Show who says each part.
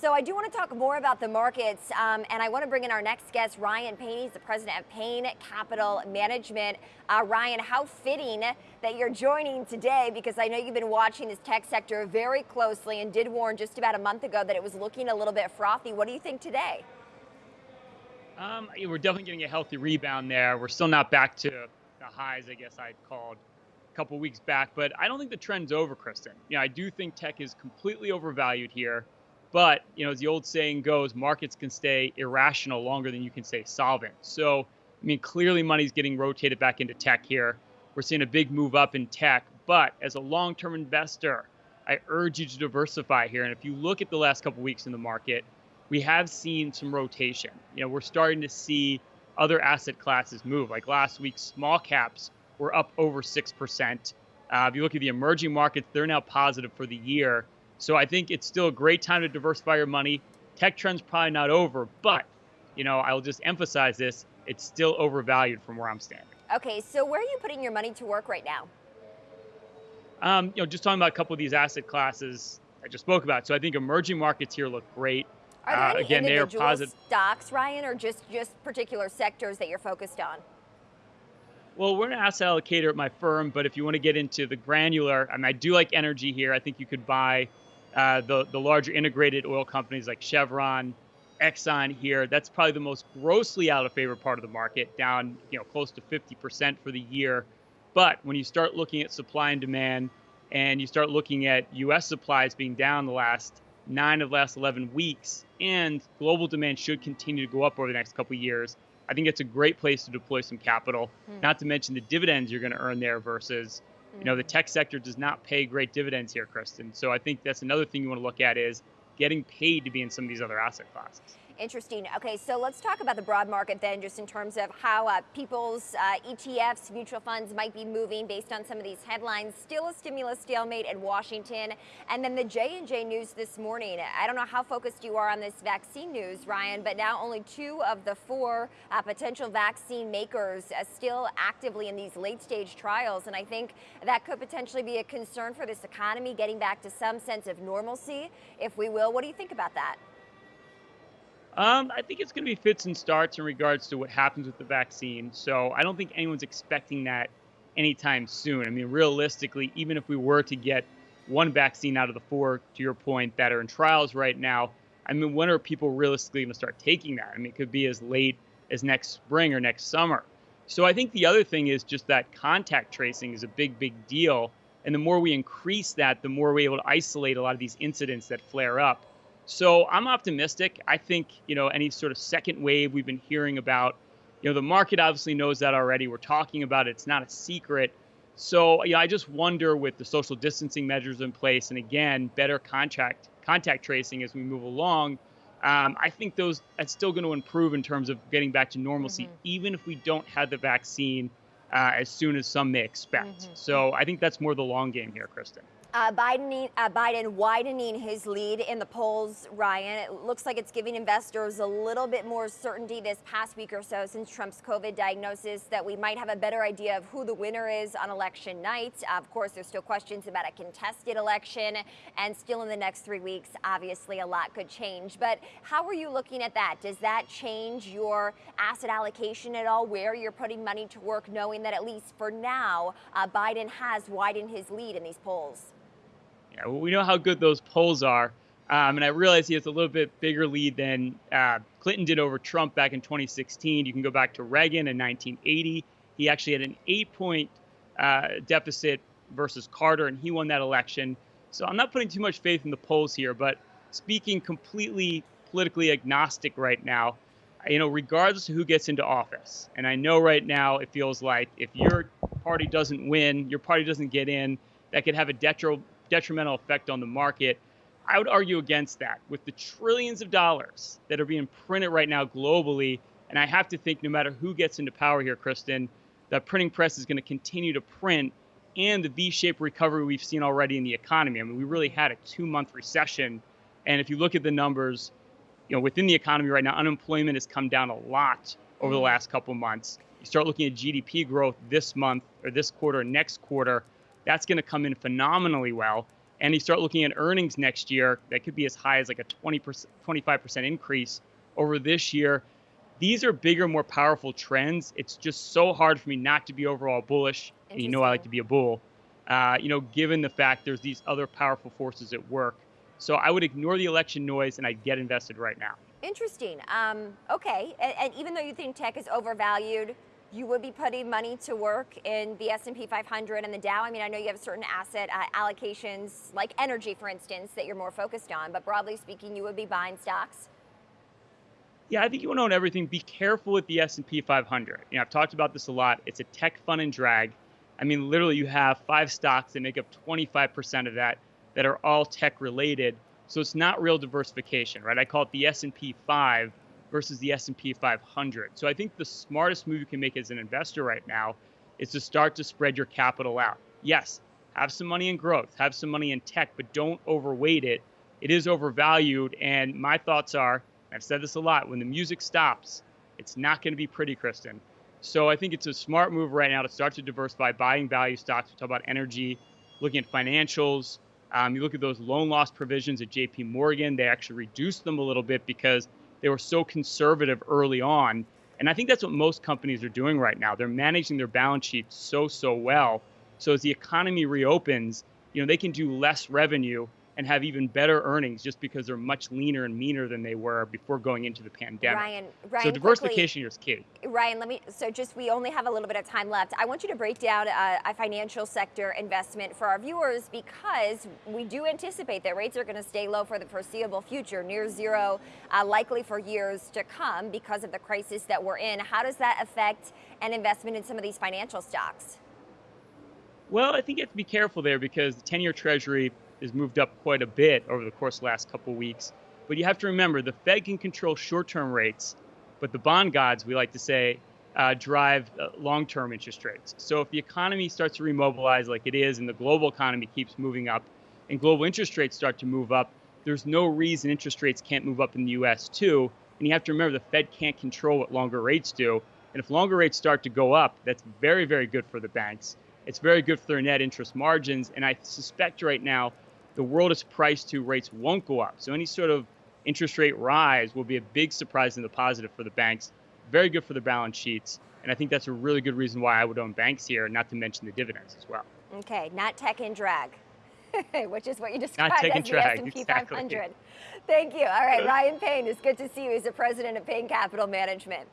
Speaker 1: So I do want to talk more about the markets, um, and I want to bring in our next guest, Ryan Payne. He's the president of Payne Capital Management. Uh, Ryan, how fitting that you're joining today because I know you've been watching this tech sector very closely and did warn just about a month ago that it was looking a little bit frothy. What do you think today?
Speaker 2: Um, we're definitely getting a healthy rebound there. We're still not back to the highs, I guess I'd called a couple weeks back, but I don't think the trend's over, Kristen. You know, I do think tech is completely overvalued here. But, you know, as the old saying goes, markets can stay irrational longer than you can stay solvent. So, I mean, clearly money's getting rotated back into tech here. We're seeing a big move up in tech. But as a long term investor, I urge you to diversify here. And if you look at the last couple weeks in the market, we have seen some rotation. You know, we're starting to see other asset classes move. Like last week, small caps were up over 6%. Uh, if you look at the emerging markets, they're now positive for the year. So I think it's still a great time to diversify your money. Tech trend's probably not over, but you know, I'll just emphasize this, it's still overvalued from where I'm standing.
Speaker 1: Okay, so where are you putting your money to work right now?
Speaker 2: Um, you know, just talking about a couple of these asset classes I just spoke about. So I think emerging markets here look great.
Speaker 1: Are there uh, any again, individual they are positive. stocks, Ryan, or just just particular sectors that you're focused on?
Speaker 2: Well, we're an asset allocator at my firm, but if you want to get into the granular, I mean, I do like energy here. I think you could buy uh, the the larger integrated oil companies like Chevron, Exxon here. That's probably the most grossly out of favor part of the market, down you know close to 50% for the year. But when you start looking at supply and demand, and you start looking at U.S. supplies being down the last nine of the last 11 weeks, and global demand should continue to go up over the next couple of years. I think it's a great place to deploy some capital. Mm. Not to mention the dividends you're going to earn there versus you know, the tech sector does not pay great dividends here, Kristen. So I think that's another thing you want to look at is getting paid to be in some of these other asset classes.
Speaker 1: Interesting. Okay, so let's talk about the broad market then, just in terms of how uh, people's uh, ETFs, mutual funds might be moving based on some of these headlines. Still a stimulus stalemate in Washington, and then the J and J news this morning. I don't know how focused you are on this vaccine news, Ryan, but now only two of the four uh, potential vaccine makers still actively in these late-stage trials, and I think that could potentially be a concern for this economy getting back to some sense of normalcy, if we will. What do you think about that?
Speaker 2: Um, I think it's going to be fits and starts in regards to what happens with the vaccine. So I don't think anyone's expecting that anytime soon. I mean, realistically, even if we were to get one vaccine out of the four, to your point, that are in trials right now, I mean, when are people realistically going to start taking that? I mean, it could be as late as next spring or next summer. So I think the other thing is just that contact tracing is a big, big deal. And the more we increase that, the more we're able to isolate a lot of these incidents that flare up. So I'm optimistic. I think, you know, any sort of second wave we've been hearing about, you know, the market obviously knows that already. We're talking about it. It's not a secret. So, yeah, I just wonder with the social distancing measures in place and again, better contact contact tracing as we move along, um, I think those that's still going to improve in terms of getting back to normalcy, mm-hmm. even if we don't have the vaccine uh, as soon as some may expect. Mm-hmm. So I think that's more the long game here, Kristen.
Speaker 1: Uh, Biden, uh, Biden widening his lead in the polls, Ryan. It looks like it's giving investors a little bit more certainty this past week or so since Trump's COVID diagnosis that we might have a better idea of who the winner is on election night. Uh, of course, there's still questions about a contested election, and still in the next three weeks, obviously a lot could change. But how are you looking at that? Does that change your asset allocation at all, where you're putting money to work, knowing that at least for now, uh, Biden has widened his lead in these polls?
Speaker 2: Yeah, well, we know how good those polls are. Um, and I realize he has a little bit bigger lead than uh, Clinton did over Trump back in 2016. You can go back to Reagan in 1980. He actually had an eight point uh, deficit versus Carter, and he won that election. So I'm not putting too much faith in the polls here, but speaking completely politically agnostic right now, you know, regardless of who gets into office, and I know right now it feels like if your party doesn't win, your party doesn't get in, that could have a detri- detrimental effect on the market. I would argue against that with the trillions of dollars that are being printed right now globally. And I have to think no matter who gets into power here, Kristen, the printing press is going to continue to print and the V-shaped recovery we've seen already in the economy. I mean, we really had a two-month recession. And if you look at the numbers, you know, within the economy right now, unemployment has come down a lot over the last couple months. You start looking at GDP growth this month or this quarter, next quarter, that's going to come in phenomenally well. and you start looking at earnings next year, that could be as high as like a 20%, 25% increase over this year. These are bigger, more powerful trends. It's just so hard for me not to be overall bullish. And you know I like to be a bull. Uh, you know, given the fact there's these other powerful forces at work. So I would ignore the election noise and I'd get invested right now.
Speaker 1: Interesting. Um, okay, and, and even though you think tech is overvalued, you would be putting money to work in the S&P 500 and the Dow. I mean, I know you have certain asset uh, allocations, like energy, for instance, that you're more focused on. But broadly speaking, you would be buying stocks.
Speaker 2: Yeah, I think you want to own everything. Be careful with the S&P 500. You know, I've talked about this a lot. It's a tech fun and drag. I mean, literally, you have five stocks that make up 25% of that that are all tech related. So it's not real diversification, right? I call it the S&P 5 versus the S&P 500. So I think the smartest move you can make as an investor right now is to start to spread your capital out. Yes, have some money in growth, have some money in tech, but don't overweight it. It is overvalued and my thoughts are, I've said this a lot, when the music stops, it's not going to be pretty, Kristen. So I think it's a smart move right now to start to diversify buying value stocks. We talk about energy, looking at financials. Um, you look at those loan loss provisions at JP Morgan, they actually reduced them a little bit because they were so conservative early on. And I think that's what most companies are doing right now. They're managing their balance sheets so, so well. So as the economy reopens, you know, they can do less revenue and have even better earnings just because they're much leaner and meaner than they were before going into the pandemic.
Speaker 1: Ryan, Ryan
Speaker 2: so diversification quickly, is key.
Speaker 1: Ryan, let me. So just we only have a little bit of time left. I want you to break down a, a financial sector investment for our viewers because we do anticipate that rates are going to stay low for the foreseeable future, near zero, uh, likely for years to come because of the crisis that we're in. How does that affect an investment in some of these financial stocks?
Speaker 2: Well, I think you have to be careful there because the 10 year Treasury has moved up quite a bit over the course of the last couple weeks. But you have to remember the Fed can control short term rates, but the bond gods, we like to say, uh, drive uh, long term interest rates. So if the economy starts to remobilize like it is and the global economy keeps moving up and global interest rates start to move up, there's no reason interest rates can't move up in the US too. And you have to remember the Fed can't control what longer rates do. And if longer rates start to go up, that's very, very good for the banks. It's very good for their net interest margins. And I suspect right now the world is priced to rates won't go up. So any sort of interest rate rise will be a big surprise in the positive for the banks. Very good for the balance sheets. And I think that's a really good reason why I would own banks here, not to mention the dividends as well.
Speaker 1: Okay, not tech and drag. which is what you described
Speaker 2: as
Speaker 1: the
Speaker 2: drag,
Speaker 1: S&P
Speaker 2: exactly.
Speaker 1: 500. Thank you. All right, Ryan Payne, it's good to see you. He's the president of Payne Capital Management.